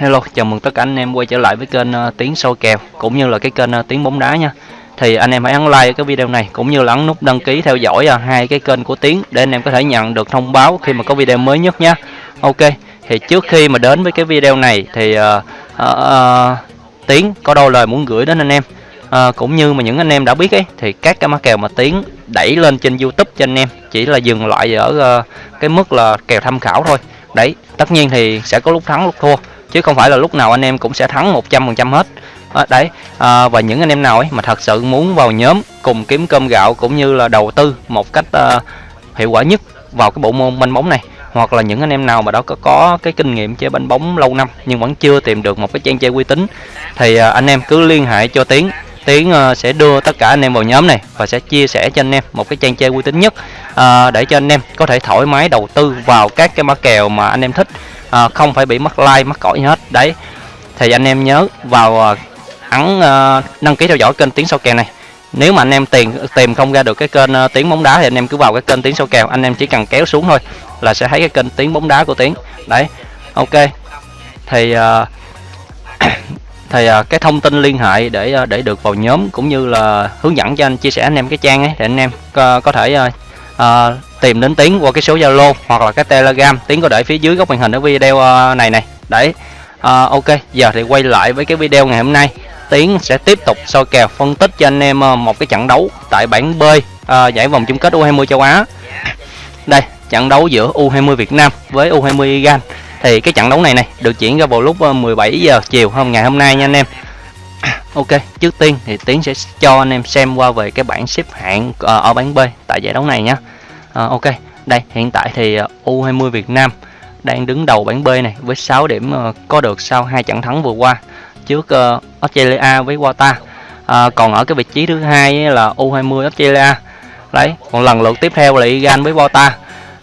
Hello, chào mừng tất cả anh em quay trở lại với kênh uh, Tiếng soi kèo cũng như là cái kênh uh, Tiếng bóng đá nha. Thì anh em hãy ấn like cái video này cũng như là ấn nút đăng ký theo dõi uh, hai cái kênh của Tiếng để anh em có thể nhận được thông báo khi mà có video mới nhất nha. Ok, thì trước khi mà đến với cái video này thì uh, uh, uh, Tiếng có đôi lời muốn gửi đến anh em. Uh, cũng như mà những anh em đã biết ấy thì các cái mã kèo mà Tiếng đẩy lên trên YouTube cho anh em chỉ là dừng lại ở uh, cái mức là kèo tham khảo thôi. Đấy, tất nhiên thì sẽ có lúc thắng lúc thua chứ không phải là lúc nào anh em cũng sẽ thắng 100% hết. À, đấy à, và những anh em nào ấy mà thật sự muốn vào nhóm cùng kiếm cơm gạo cũng như là đầu tư một cách à, hiệu quả nhất vào cái bộ môn banh bóng này hoặc là những anh em nào mà đó có, có cái kinh nghiệm chơi banh bóng lâu năm nhưng vẫn chưa tìm được một cái trang chơi uy tín thì à, anh em cứ liên hệ cho tiến. Tiến sẽ đưa tất cả anh em vào nhóm này và sẽ chia sẻ cho anh em một cái trang chơi uy tín nhất à, để cho anh em có thể thoải mái đầu tư vào các cái mã kèo mà anh em thích à, không phải bị mất like mất cõi hết. Đấy thì anh em nhớ vào ờ, ấn à, đăng ký theo dõi kênh tiếng sau kèo này. Nếu mà anh em tìm tìm không ra được cái kênh uh, tiếng bóng đá thì anh em cứ vào cái kênh tiếng sau kèo. Anh em chỉ cần kéo xuống thôi là sẽ thấy cái kênh tiếng bóng đá của tiếng. Đấy ok. Thì uh, thì uh, cái thông tin liên hệ để uh, để được vào nhóm cũng như là hướng dẫn cho anh chia sẻ anh em cái trang ấy thì anh em uh, có thể uh, uh, tìm đến tiến qua cái số zalo hoặc là cái telegram. Tiến có để phía dưới góc màn hình ở video ờ, này này. Đấy. À, ok giờ thì quay lại với cái video ngày hôm nay. Tiến sẽ tiếp tục soi kèo phân tích cho anh em ờ, một cái trận đấu tại bảng b à, giải vòng chung kết u20 châu á. Đây trận đấu giữa u20 việt nam với u20 iran. Thì cái trận đấu này này được diễn ra vào lúc 17 giờ chiều hôm ngày hôm nay nha anh em. Ok, trước tiên thì Tiến sẽ cho anh em xem qua về cái bảng xếp hạng ở bảng B tại giải đấu này nhé. À, ok, đây hiện tại thì ờ, U20 Việt Nam đang đứng đầu bảng B này với 6 điểm ờ, có được sau hai trận thắng vừa qua trước Australia với Qatar. À, còn ở cái vị trí thứ hai là U20 Australia. Đấy, còn lần lượt tiếp theo là Iran với Qatar.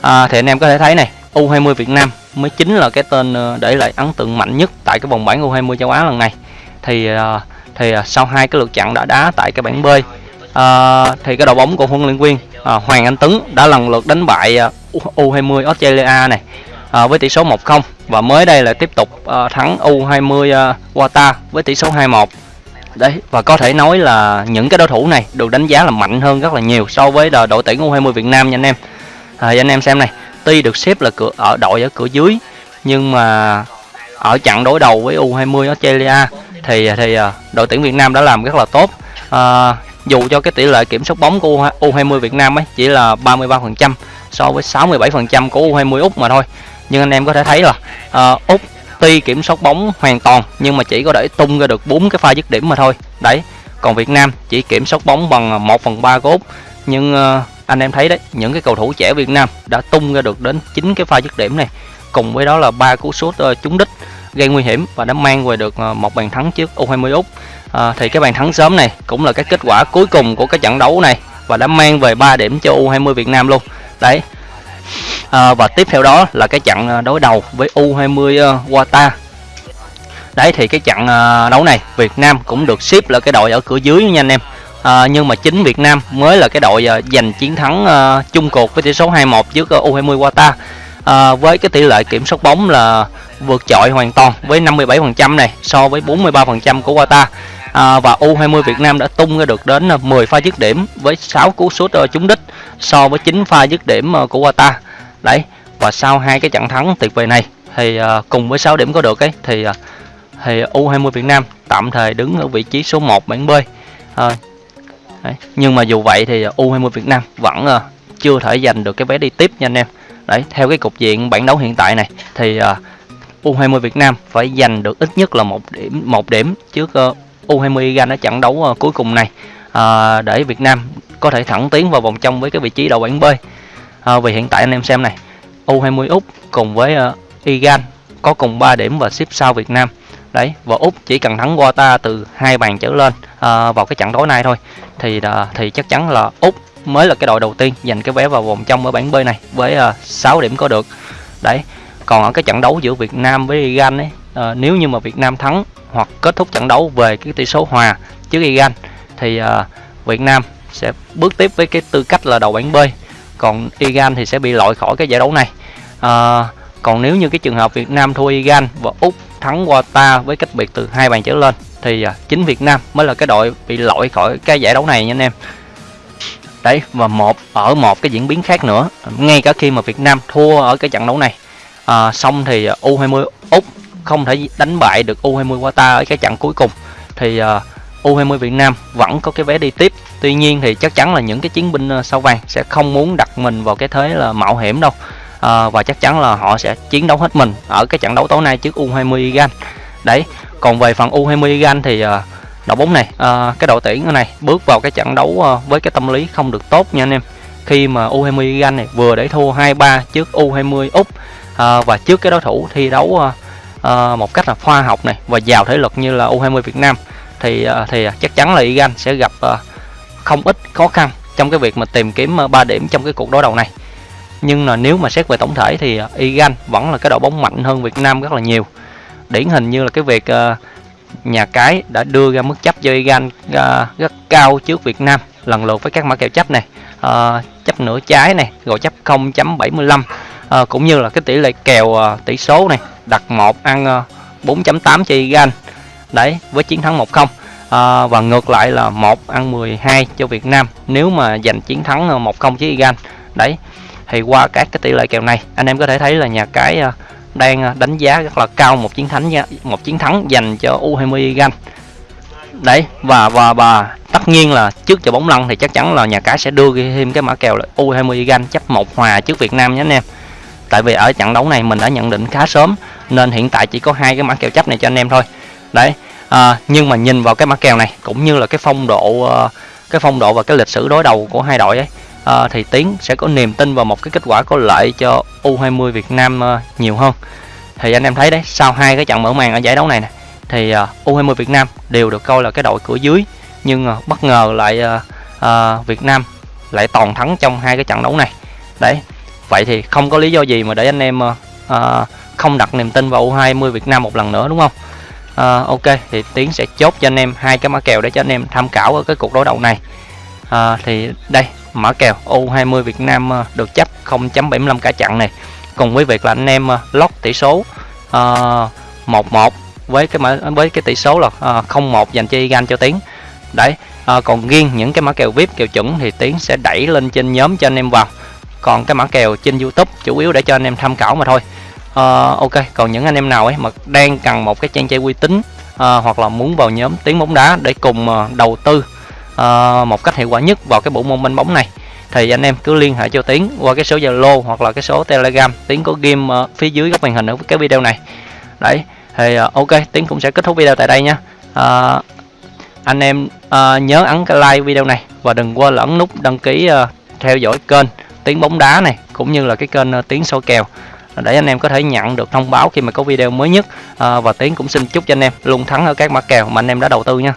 À, thì anh em có thể thấy này, U20 Việt Nam mới chính là cái tên để lại ấn tượng mạnh nhất tại cái vòng bảng U20 châu Á lần này. Thì thì sau hai cái lượt trận đã đá tại cái bảng B à, thì cái đội bóng của huấn luyện viên à, Hoàng Anh Tuấn đã lần lượt đánh bại à, U20 Australia này à, với tỷ số 1-0 và mới đây là tiếp tục à, thắng U20 à, Qatar với tỷ số 2-1 đấy và có thể nói là những cái đối thủ này được đánh giá là mạnh hơn rất là nhiều so với đội tuyển U20 Việt Nam nha anh em. À, anh em xem này tuy được xếp là cửa ở đội ở cửa dưới nhưng mà ở trận đối đầu với U20 Australia thì thì à, đội tuyển Việt Nam đã làm rất là tốt. À, dù cho cái tỷ lệ kiểm soát bóng của U20 Việt Nam ấy chỉ là 33% so với 67% của U20 Úc mà thôi. Nhưng anh em có thể thấy là uh, Úc tuy kiểm soát bóng hoàn toàn nhưng mà chỉ có để tung ra được bốn cái pha dứt điểm mà thôi. Đấy còn Việt Nam chỉ kiểm soát bóng bằng 1 phần 3 của Úc. Nhưng uh, anh em thấy đấy những cái cầu thủ trẻ Việt Nam đã tung ra được đến 9 cái pha dứt điểm này cùng với đó là ba cú sút uh, trúng đích gây nguy hiểm và đã mang về được ờ, một bàn thắng trước U20 Úc. À, thì cái bàn thắng sớm này cũng là cái kết quả cuối cùng của cái trận đấu này và đã mang về 3 điểm cho U20 Việt Nam luôn. Đấy. À, và tiếp theo đó là cái trận đối đầu với U20 Qatar. Đấy thì cái trận đấu này Việt Nam cũng được xếp là cái đội ở cửa dưới nha anh em. À, nhưng mà chính Việt Nam mới là cái đội giành chiến thắng uh, chung cuộc với tỷ số 2-1 trước U20 Qatar. À, với cái tỷ lệ kiểm soát bóng là vượt trội hoàn toàn với 57% này so với 43% của Qatar. À, và U20 Việt Nam đã tung ra được đến à, 10 pha dứt điểm với 6 cú sút à, trúng đích so với 9 pha dứt điểm à, của Qatar. Đấy và sau hai cái trận thắng tuyệt vời này thì uh, cùng với 6 điểm có được ấy thì uh, thì U20 Việt Nam tạm thời đứng ở vị trí số 1 bảng B. À, đấy. nhưng mà dù vậy thì U20 Việt Nam vẫn uh, chưa thể giành được cái vé đi tiếp nha anh em. Đấy theo cái cục diện bản đấu hiện tại này thì uh, U20 Việt Nam phải giành được ít nhất là một điểm một điểm trước U20 Iran ở trận đấu ờ, cuối cùng này. Ờ, để Việt Nam có thể thẳng tiến vào vòng trong với cái vị trí đầu bảng B. Ờ, vì hiện tại anh em xem này U20 Úc cùng với uh, Iran có cùng 3 điểm và xếp sau Việt Nam. Đấy và úc chỉ cần thắng Qatar từ hai bàn trở lên vào cái trận đối này thôi. Thì thì chắc chắn là úc mới là cái đội đầu tiên giành cái vé vào vòng trong ở bảng B này với uh, 6 điểm có được. Đấy còn ở cái trận đấu giữa Việt Nam với Iran ấy à, nếu như mà Việt Nam thắng hoặc kết thúc trận đấu về cái tỷ số hòa trước Iran thì à, Việt Nam sẽ bước tiếp với cái tư cách là đầu bảng B. Còn Iran thì sẽ bị loại khỏi cái giải đấu này. À, còn nếu như cái trường hợp Việt Nam thua Iran và Úc thắng Qatar với cách biệt từ hai bàn trở lên thì à, chính Việt Nam mới là cái đội bị loại khỏi cái giải đấu này nha anh em. Đấy và một ở một cái diễn biến khác nữa ngay cả khi mà Việt Nam thua ở cái trận đấu này à, xong thì ờ, U20 Úc không thể đánh bại được U20 Qatar ở cái trận cuối cùng. Thì ờ, à, U20 Việt Nam vẫn có cái vé đi tiếp. Tuy nhiên thì chắc chắn là những cái chiến binh sao vàng sẽ không muốn đặt mình vào cái thế là mạo hiểm đâu. À, và chắc chắn là họ sẽ chiến đấu hết mình ở cái trận đấu tối nay trước U20 Iran. Đấy còn về phần U20 Iran thì à, đội bóng này à, cái đội tuyển này bước vào cái trận đấu à, với cái tâm lý không được tốt nha anh em khi mà U20 Iran này vừa để thua 2-3 trước U20 Úc. À, và trước cái đối thủ thi đấu à, à, một cách là khoa học này và giàu thể lực như là U20 Việt Nam thì à, thì chắc chắn là Iran sẽ gặp à, không ít khó khăn trong cái việc mà tìm kiếm à, 3 điểm trong cái cuộc đối đầu này. Nhưng là nếu mà xét về tổng thể thì à, Iran vẫn là cái đội bóng mạnh hơn Việt Nam rất là nhiều. Điển hình như là cái việc à, nhà cái đã đưa ra mức chấp cho Iran rất cao trước Việt Nam lần lượt với các mã kèo chấp này uh, chấp nửa trái này rồi chấp 0.75 uh, ờ, cũng như là cái tỷ lệ kèo uh, tỷ số này đặt một ăn uh, 4.8 cho Iran. Đấy với chiến thắng 1-0 à, và ngược lại là 1 ăn 12 cho Việt Nam nếu mà giành chiến thắng 1-0 với Iran. Đấy thì qua các cái tỷ lệ kèo này anh em có thể thấy là nhà cái đang đánh giá rất là cao một chiến thắng một chiến thắng dành cho U20 Iran đấy và và và tất nhiên là trước giờ bóng lăn thì chắc chắn là nhà cái sẽ đưa thêm cái mã kèo là U20 Iran chấp một hòa trước Việt Nam nhé anh em. Tại vì ở trận đấu này mình đã nhận định khá sớm nên hiện tại chỉ có hai cái mã kèo chấp này cho anh em thôi. Đấy à, nhưng mà nhìn vào cái mã kèo này cũng như là cái phong độ ờ, cái phong độ và cái lịch sử đối đầu của hai đội ấy à, thì tiến sẽ có niềm tin vào một cái kết quả có lợi cho U20 Việt Nam ờ, nhiều hơn. Thì anh em thấy đấy sau hai cái trận mở màn ở giải đấu này, này thì à, U20 Việt Nam đều được coi là cái đội cửa dưới. Nhưng à, bất ngờ lại uh, Việt Nam lại toàn thắng trong hai cái trận đấu này. Đấy vậy thì không có lý do gì mà để anh em uh, không đặt niềm tin vào U20 Việt Nam một lần nữa đúng không? À, ok thì tiến sẽ chốt cho anh em hai cái mã kèo để cho anh em tham khảo ở cái cuộc đối đầu này. À, thì đây mã kèo U20 Việt Nam được chấp 0.75 cả chặn này. Cùng với việc là anh em lót tỷ số uh, 1-1 với cái mã với cái tỷ số là à, uh, 0-1 dành cho Igan cho tiến. Đấy à, còn riêng những cái mã kèo vip kèo chuẩn thì tiến sẽ đẩy lên trên nhóm cho anh em vào. Còn cái mã kèo trên youtube chủ yếu để cho anh em tham khảo mà thôi. À, ok còn những anh em nào ấy mà đang cần một cái trang chơi uy tín à, hoặc là muốn vào nhóm tiếng bóng đá để cùng à, đầu tư à, một cách hiệu quả nhất vào cái bộ môn banh bóng này thì anh em cứ liên hệ cho tiến qua cái số zalo hoặc là cái số telegram. Tiến có game à, phía dưới góc màn hình ở cái video này. Đấy thì uh, ok tiến cũng sẽ kết thúc video tại đây nha. Uh, anh em uh, nhớ ấn cái like video này và đừng quên ấn nút đăng ký uh, theo dõi kênh tiếng bóng đá này cũng như là cái kênh uh, tiếng soi kèo để anh em có thể nhận được thông báo khi mà có video mới nhất. À, và tiến cũng xin chúc cho anh em luôn thắng ở các mã kèo mà anh em đã đầu tư nha.